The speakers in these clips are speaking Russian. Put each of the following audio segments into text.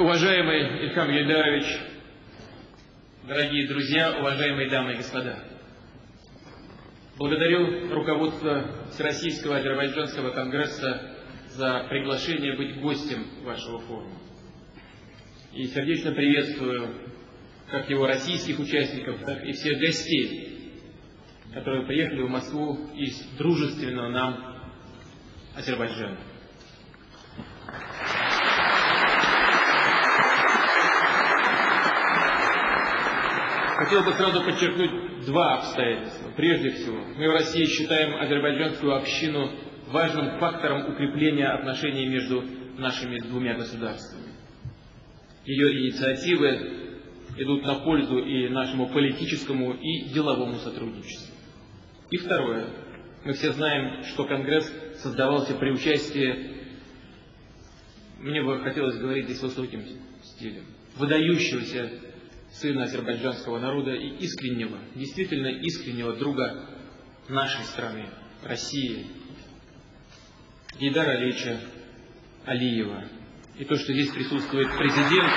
Уважаемый Ильхам Гайдарович, дорогие друзья, уважаемые дамы и господа, благодарю руководство Всероссийского Азербайджанского конгресса за приглашение быть гостем вашего форума. И сердечно приветствую как его российских участников, так и всех гостей, которые приехали в Москву из дружественного нам Азербайджана. Хотел бы сразу подчеркнуть два обстоятельства. Прежде всего, мы в России считаем азербайджанскую общину важным фактором укрепления отношений между нашими двумя государствами. Ее инициативы идут на пользу и нашему политическому, и деловому сотрудничеству. И второе. Мы все знаем, что Конгресс создавался при участии, мне бы хотелось говорить здесь высоким стилем, выдающегося сына азербайджанского народа и искреннего, действительно искреннего друга нашей страны, России, Гейдара Алича Алиева. И то, что здесь присутствует президент,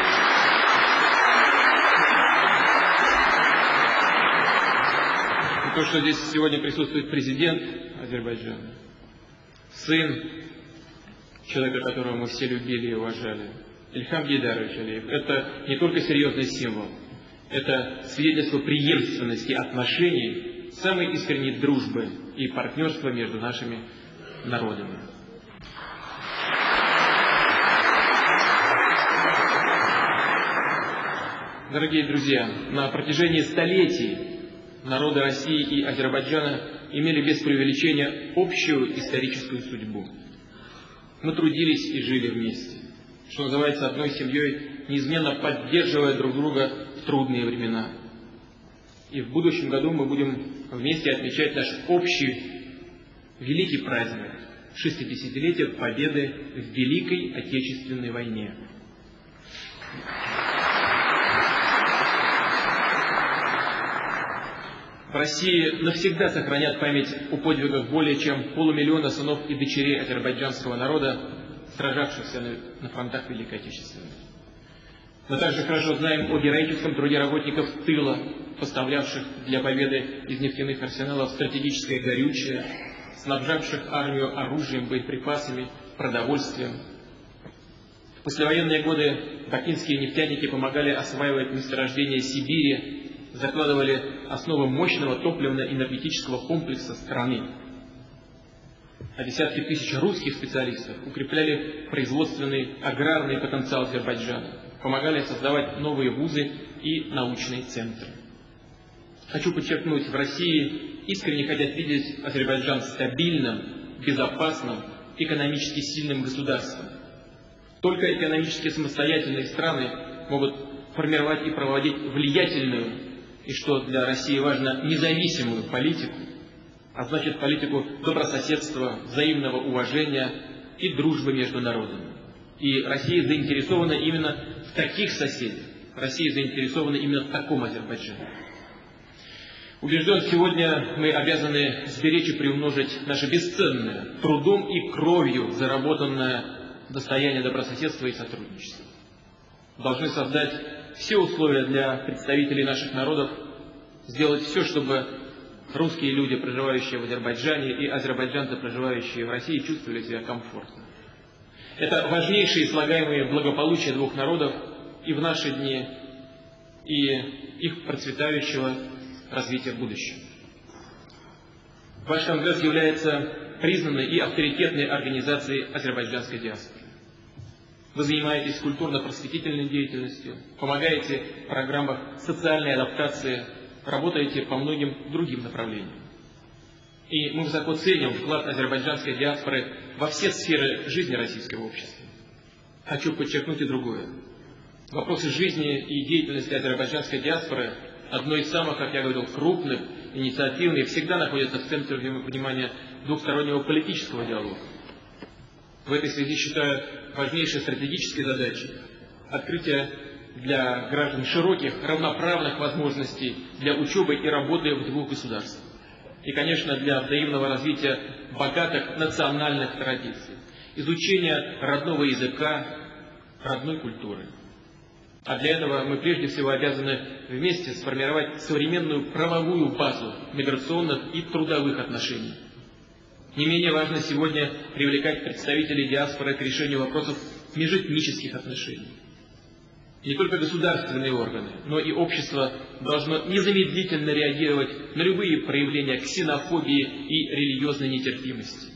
и то, что здесь сегодня присутствует президент Азербайджана, сын человека, которого мы все любили и уважали, Ильхам Гейдарович Алиев, это не только серьезный символ, это свидетельство преемственности отношений, самой искренней дружбы и партнерства между нашими народами. Дорогие друзья, на протяжении столетий народы России и Азербайджана имели без преувеличения общую историческую судьбу. Мы трудились и жили вместе, что называется одной семьей, неизменно поддерживая друг друга трудные времена. И в будущем году мы будем вместе отмечать наш общий великий праздник – 60-летие Победы в Великой Отечественной войне. В России навсегда сохранят память о подвигах более чем полумиллиона сынов и дочерей азербайджанского народа, сражавшихся на фронтах Великой Отечественной. Мы также хорошо знаем о героическом труде работников тыла, поставлявших для победы из нефтяных арсеналов стратегическое горючее, снабжавших армию оружием, боеприпасами, продовольствием. В послевоенные годы бакинские нефтяники помогали осваивать месторождения Сибири, закладывали основы мощного топливно-энергетического комплекса страны. А десятки тысяч русских специалистов укрепляли производственный аграрный потенциал Азербайджана помогали создавать новые вузы и научные центры. Хочу подчеркнуть, в России искренне хотят видеть Азербайджан стабильным, безопасным, экономически сильным государством. Только экономически самостоятельные страны могут формировать и проводить влиятельную и, что для России важно, независимую политику, а значит политику добрососедства, взаимного уважения и дружбы между народами. И Россия заинтересована именно в таких соседях. Россия заинтересована именно в таком Азербайджане. Убежден, сегодня мы обязаны сберечь и приумножить наше бесценное, трудом и кровью заработанное достояние добрососедства и сотрудничества. Должны создать все условия для представителей наших народов, сделать все, чтобы русские люди, проживающие в Азербайджане, и азербайджанцы, проживающие в России, чувствовали себя комфортно. Это важнейшие слагаемые благополучия двух народов и в наши дни, и их процветающего развития в будущем. Ваш Конгресс является признанной и авторитетной организацией азербайджанской диаспоры. Вы занимаетесь культурно-просветительной деятельностью, помогаете в программах социальной адаптации, работаете по многим другим направлениям. И мы высоко ценим вклад азербайджанской диаспоры во все сферы жизни российского общества. Хочу подчеркнуть и другое. Вопросы жизни и деятельности азербайджанской диаспоры одной из самых, как я говорил, крупных, инициативных, всегда находятся в центре внимания двухстороннего политического диалога. В этой связи считаю важнейшей стратегической задачей открытие для граждан широких, равноправных возможностей для учебы и работы в двух государствах и, конечно, для взаимного развития богатых национальных традиций, изучения родного языка, родной культуры. А для этого мы прежде всего обязаны вместе сформировать современную правовую базу миграционных и трудовых отношений. Не менее важно сегодня привлекать представителей диаспоры к решению вопросов межэтнических отношений. Не только государственные органы, но и общество должно незамедлительно реагировать на любые проявления ксенофобии и религиозной нетерпимости.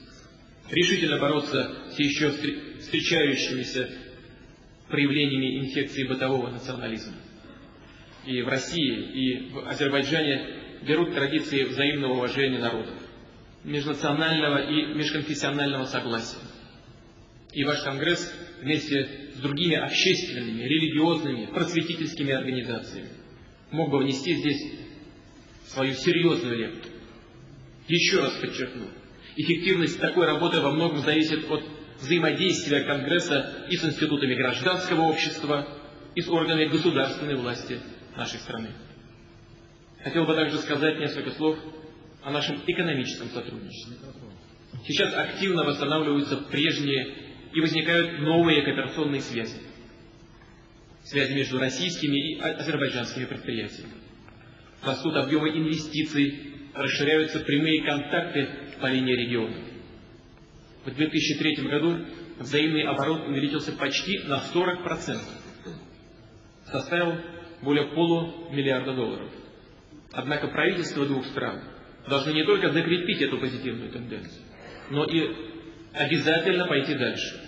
Решительно бороться с еще встречающимися проявлениями инфекции бытового национализма. И в России, и в Азербайджане берут традиции взаимного уважения народов, межнационального и межконфессионального согласия. И ваш Конгресс вместе с другими общественными, религиозными, просветительскими организациями мог бы внести здесь свою серьезную лепту. Еще раз подчеркну, эффективность такой работы во многом зависит от взаимодействия Конгресса и с институтами гражданского общества, и с органами государственной власти нашей страны. Хотел бы также сказать несколько слов о нашем экономическом сотрудничестве. Сейчас активно восстанавливаются прежние и возникают новые кооперационные связи. Связи между российскими и азербайджанскими предприятиями. Растут объемы инвестиций, расширяются прямые контакты по линии регионов. В 2003 году взаимный оборот увеличился почти на 40%. Составил более полумиллиарда долларов. Однако правительства двух стран должны не только закрепить эту позитивную тенденцию, но и обязательно пойти дальше.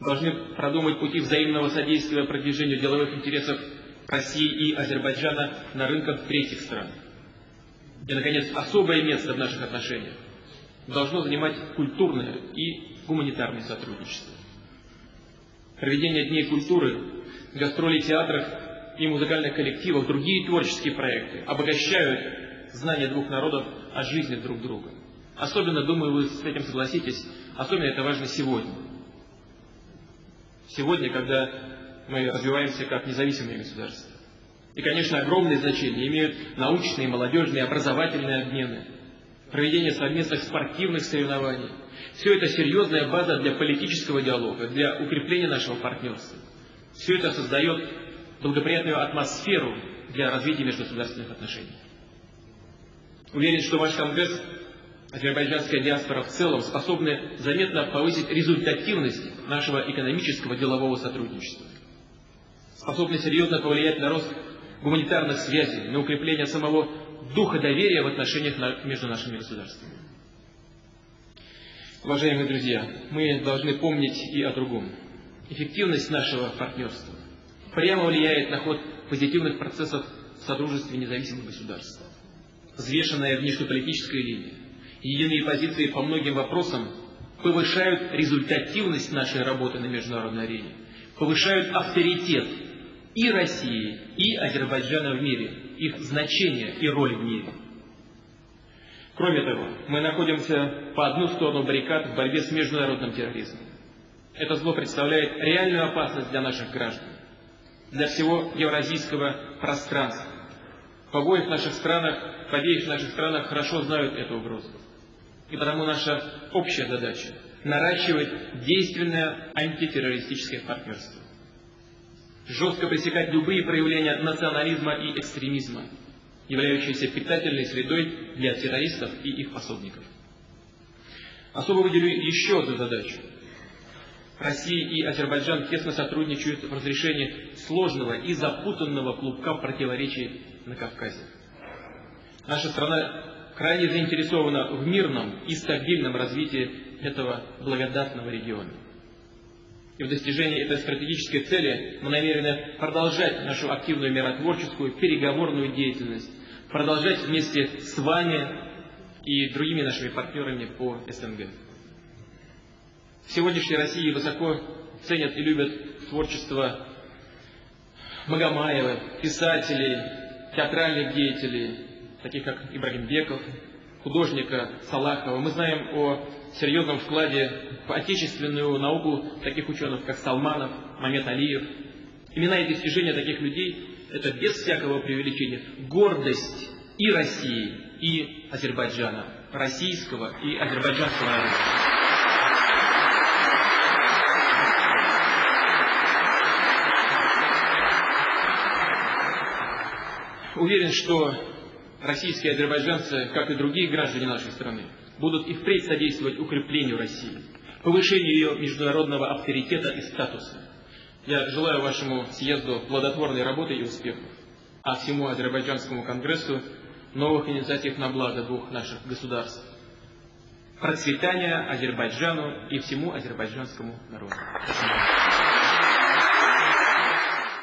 Должны продумать пути взаимного содействия продвижению деловых интересов России и Азербайджана на рынках третьих стран. И, наконец, особое место в наших отношениях должно занимать культурное и гуманитарное сотрудничество. Проведение Дней культуры, гастроли театров и музыкальных коллективов, другие творческие проекты обогащают знания двух народов о жизни друг друга. Особенно, думаю, вы с этим согласитесь, особенно это важно сегодня. Сегодня, когда мы развиваемся как независимое государство. И, конечно, огромное значение имеют научные, молодежные, образовательные обмены – проведение совместных спортивных соревнований. Все это серьезная база для политического диалога, для укрепления нашего партнерства. Все это создает благоприятную атмосферу для развития межгосударственных отношений. Уверен, что ваш Конгресс, азербайджанская диаспора в целом, способны заметно повысить результативность нашего экономического делового сотрудничества. Способны серьезно повлиять на рост гуманитарных связей, на укрепление самого духа доверия в отношениях между нашими государствами. Уважаемые друзья, мы должны помнить и о другом. Эффективность нашего партнерства прямо влияет на ход позитивных процессов в содружестве независимых государств. Взвешенная внешнеполитическая линия, единые позиции по многим вопросам повышают результативность нашей работы на международной арене, повышают авторитет и России, и Азербайджана в мире, их значение и роль в мире. Кроме того, мы находимся по одну сторону баррикад в борьбе с международным терроризмом. Это зло представляет реальную опасность для наших граждан, для всего евразийского пространства. В обоих наших странах, в обеих наших странах хорошо знают эту угрозу. И потому наша общая задача – наращивать действенное антитеррористическое партнерство жестко пресекать любые проявления национализма и экстремизма, являющиеся питательной средой для террористов и их пособников. Особо выделю еще одну задачу. Россия и Азербайджан тесно сотрудничают в разрешении сложного и запутанного клубка противоречий на Кавказе. Наша страна крайне заинтересована в мирном и стабильном развитии этого благодатного региона. И в достижении этой стратегической цели мы намерены продолжать нашу активную миротворческую переговорную деятельность, продолжать вместе с вами и другими нашими партнерами по СНГ. В сегодняшней России высоко ценят и любят творчество Магомаева, писателей, театральных деятелей, таких как Ибрагим Беков, художника Салахова. Мы знаем о серьезном вкладе в отечественную науку таких ученых, как Салманов, Мамед Алиев. Имена и достижения таких людей – это без всякого преувеличения гордость и России, и Азербайджана, российского и азербайджанского народа. Уверен, что российские азербайджанцы, как и другие граждане нашей страны, будут и впредь содействовать укреплению России, повышению ее международного авторитета и статуса. Я желаю вашему съезду плодотворной работы и успехов, а всему Азербайджанскому конгрессу новых инициатив на благо двух наших государств. Процветания Азербайджану и всему азербайджанскому народу. Спасибо.